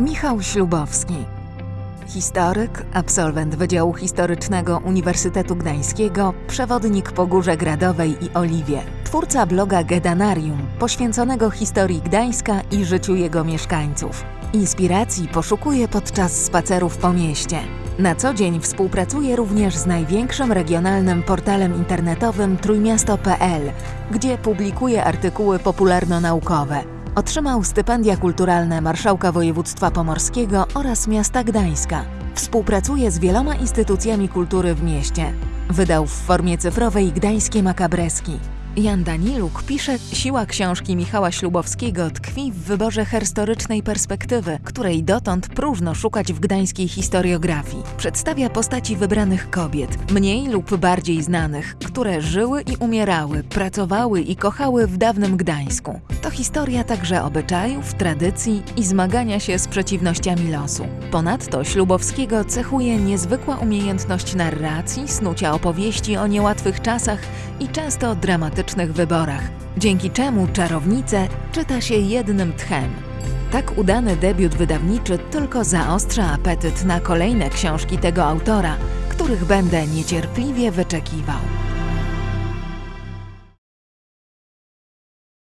Michał Ślubowski. Historyk, absolwent Wydziału Historycznego Uniwersytetu Gdańskiego, przewodnik po Górze Gradowej i Oliwie, twórca bloga Gedanarium, poświęconego historii Gdańska i życiu jego mieszkańców. Inspiracji poszukuje podczas spacerów po mieście. Na co dzień współpracuje również z największym regionalnym portalem internetowym trójmiasto.pl, gdzie publikuje artykuły popularno-naukowe. Otrzymał stypendia kulturalne Marszałka Województwa Pomorskiego oraz miasta Gdańska. Współpracuje z wieloma instytucjami kultury w mieście. Wydał w formie cyfrowej Gdańskie Makabreski. Jan Daniluk pisze, siła książki Michała Ślubowskiego tkwi w wyborze historycznej perspektywy, której dotąd próżno szukać w gdańskiej historiografii. Przedstawia postaci wybranych kobiet, mniej lub bardziej znanych, które żyły i umierały, pracowały i kochały w dawnym Gdańsku. To historia także obyczajów, tradycji i zmagania się z przeciwnościami losu. Ponadto Ślubowskiego cechuje niezwykła umiejętność narracji, snucia opowieści o niełatwych czasach i często dramatycznych wyborach, dzięki czemu czarownicę czyta się jednym tchem. Tak udany debiut wydawniczy tylko zaostrza apetyt na kolejne książki tego autora, których będę niecierpliwie wyczekiwał.